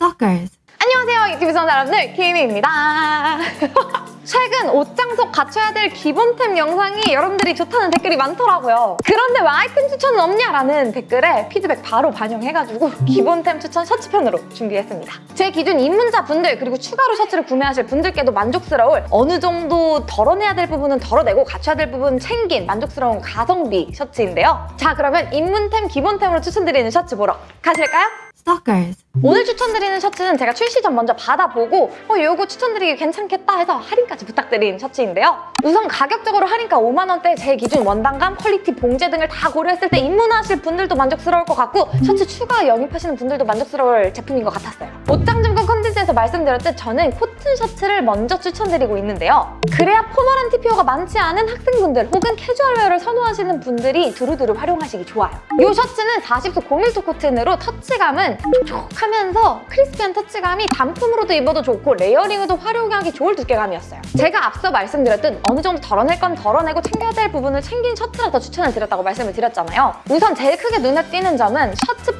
Stalkers. 안녕하세요 유튜브 시청자 여러분들. 키미입니다. 최근 옷장 속 갖춰야 될 기본템 영상이 여러분들이 좋다는 댓글이 많더라고요. 그런데 왜 아이템 추천은 없냐라는 댓글에 피드백 바로 반영해가지고 기본템 추천 셔츠편으로 준비했습니다. 제 기준 입문자 분들 그리고 추가로 셔츠를 구매하실 분들께도 만족스러울 어느 정도 덜어내야 될 부분은 덜어내고 갖춰야 될 부분 챙긴 만족스러운 가성비 셔츠인데요. 자 그러면 입문템 기본템으로 추천드리는 셔츠 보러 가실까요? Stalkers. 오늘 추천드리는 셔츠는 제가 출시 전 먼저 받아보고 어 이거 추천드리기 괜찮겠다 해서 할인까지 부탁드린 셔츠인데요. 우선 가격적으로 할인가 5만 원대 제 기준 원단감, quality, 봉제 등을 다 고려했을 때 입문하실 분들도 만족스러울 것 같고 셔츠 추가 영입하시는 분들도 만족스러울 제품인 것 같았어요. 옷장 점검 컨텐츠에서 말씀드렸듯 저는 코튼 셔츠를 먼저 추천드리고 있는데요. 그래야 formal한 TPO가 많지 않은 학생분들 혹은 캐주얼웨어를 선호하시는 분들이 두루두루 활용하시기 좋아요. 이 셔츠는 40수 고밀도 코튼으로 터치감은 촉촉하면서 crispy한 터치감이 단품으로도 입어도 좋고 layering으로 활용하기 좋을 두께감이었어요. 제가 앞서 말씀드렸듯 어느 정도 덜어낼 건 덜어내고 챙겨야 될 부분을 챙긴 셔츠라서 추천을 드렸다고 말씀을 드렸잖아요. 우선 제일 크게 눈에 띄는 점은 셔츠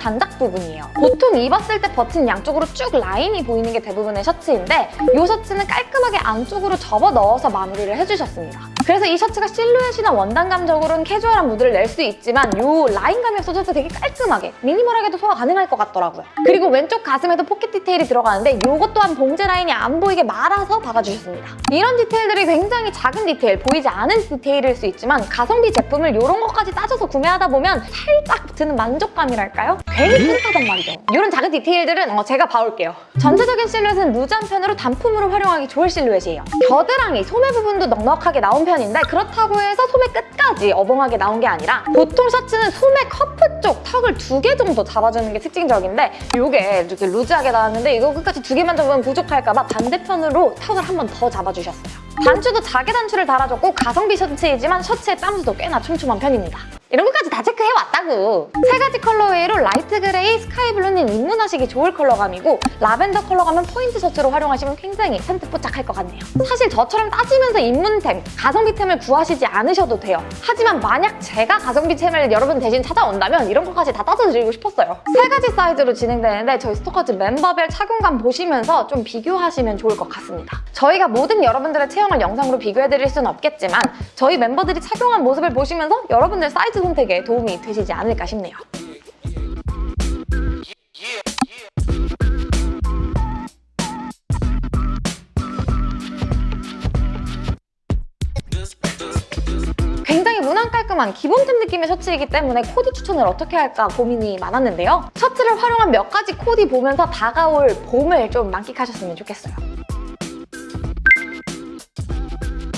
단작 부분이에요. 보통 입었을 때 버튼 양쪽으로 쭉 라인이 보이는 게 대부분의 셔츠인데 이 셔츠는 깔끔하게 안쪽으로 접어 넣어서 마무리를 해주셨습니다. 그래서 이 셔츠가 실루엣이나 원단감적으로는 캐주얼한 무드를 낼 수 있지만 이 라인감이 없어져서 되게 깔끔하게 minimal하게도 소화 가능할 것 같더라고요. 그리고 왼쪽 가슴에도 포켓 디테일이 들어가는데 이것 또한 봉제 라인이 안 보이게 말아서 박아주셨습니다. 이런 디테일들이 굉장히 작은 디테일, 보이지 않은 디테일일 수 있지만 가성비 제품을 이런 것까지 따져서 구매하다 보면 살짝 드는 만족감이랄까요? 괜히 뿌듯하단 말이죠. 이런 작은 디테일들은 어, 제가 봐올게요. 전체적인 실루엣은 loose한 편으로 단품으로 활용하기 좋을 실루엣이에요. 겨드랑이, 소매 부분도 넉넉하게 나온 편인데 그렇다고 해서 소매 끝까지 어벙하게 나온 게 아니라 보통 셔츠는 소매 cuff 쪽 tuck을 두 개 정도 잡아주는 게 특징적인데 이게 이렇게 loose하게 나왔는데 이거 끝까지 두 개만 잡으면 부족할까 봐 반대편으로 tuck을 한 번 더 잡아주셨어요. 단추도 자개 단추를 달아줬고 가성비 셔츠이지만 셔츠의 땀수도 꽤나 촘촘한 편입니다. 이런 것까지 다 체크해왔다고! 세 가지 colorway로 light gray, sky blue는 입문하시기 좋을 컬러감이고 라벤더 컬러감은 포인트 셔츠로 활용하시면 굉장히 센스 뽀짝할 것 같네요. 사실 저처럼 따지면서 입문템, 가성비템을 구하시지 않으셔도 돼요. 하지만 만약 제가 가성비템을 여러분 대신 찾아온다면 이런 것까지 다 따져드리고 싶었어요. 세 가지 사이즈로 진행되는데 저희 스토커즈 멤버별 착용감 보시면서 좀 비교하시면 좋을 것 같습니다. 저희가 모든 여러분들의 체형을 영상으로 비교해드릴 수는 없겠지만 저희 멤버들이 착용한 모습을 보시면서 여러분들 사이즈 선택에 도움이 되시지 않을까 싶네요. 무난 깔끔한 기본템 느낌의 셔츠이기 때문에 코디 추천을 어떻게 할까 고민이 많았는데요. 셔츠를 활용한 몇 가지 코디 보면서 다가올 봄을 좀 만끽하셨으면 좋겠어요.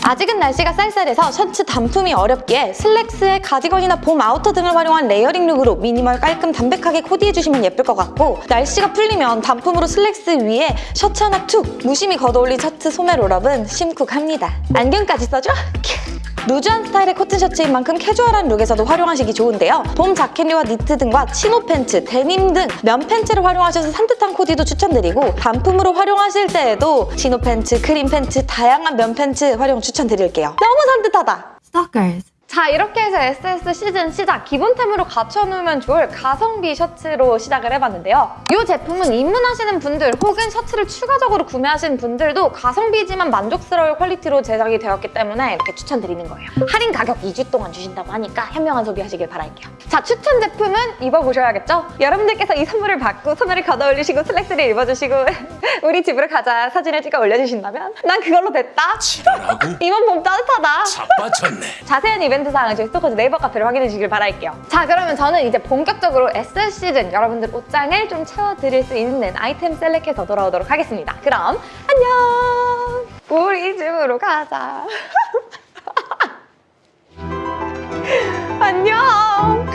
아직은 날씨가 쌀쌀해서 셔츠 단품이 어렵기에 슬랙스에 가디건이나 봄 아우터 등을 활용한 layering look으로 미니멀 깔끔 담백하게 코디해주시면 예쁠 것 같고 날씨가 풀리면 단품으로 슬랙스 위에 셔츠 하나 툭 무심히 걷어올린 셔츠 소매 roll-up은 심쿵합니다. 안경까지 써줘? 루즈한 스타일의 코튼 셔츠인 만큼 캐주얼한 룩에서도 활용하시기 좋은데요. 봄 자켓류와 니트 등과 치노 팬츠, 데님 등 면 팬츠를 활용하셔서 산뜻한 코디도 추천드리고 단품으로 활용하실 때에도 치노 팬츠, 크림 팬츠, 다양한 면 팬츠 활용 추천드릴게요. 너무 산뜻하다! Stalkers. 자 이렇게 해서 SS 시즌 시작 기본템으로 갖춰놓으면 좋을 가성비 셔츠로 시작을 해봤는데요. 이 제품은 입문하시는 분들 혹은 셔츠를 추가적으로 구매하시는 분들도 가성비지만 만족스러울 퀄리티로 제작이 되었기 때문에 이렇게 추천드리는 거예요. 할인 가격 2주 동안 주신다고 하니까 현명한 소비하시길 바랄게요. 자 추천 제품은 입어보셔야겠죠? 여러분들께서 이 선물을 받고 소매를 걷어 올리시고 슬랙스를 입어주시고 우리 집으로 가자 사진을 찍어 올려주신다면 난 그걸로 됐다. 지랄하고 이번 봄 따뜻하다. 자빠졌네. 자세한 이벤트 사항은 저희 스토커즈 네이버 카페를 확인해 주시길 바랄게요. 자 그러면 저는 이제 본격적으로 SS 시즌 여러분들 옷장을 좀 채워드릴 수 있는 아이템 셀렉해서 돌아오도록 하겠습니다. 그럼 안녕! 우리 집으로 가자. 안녕!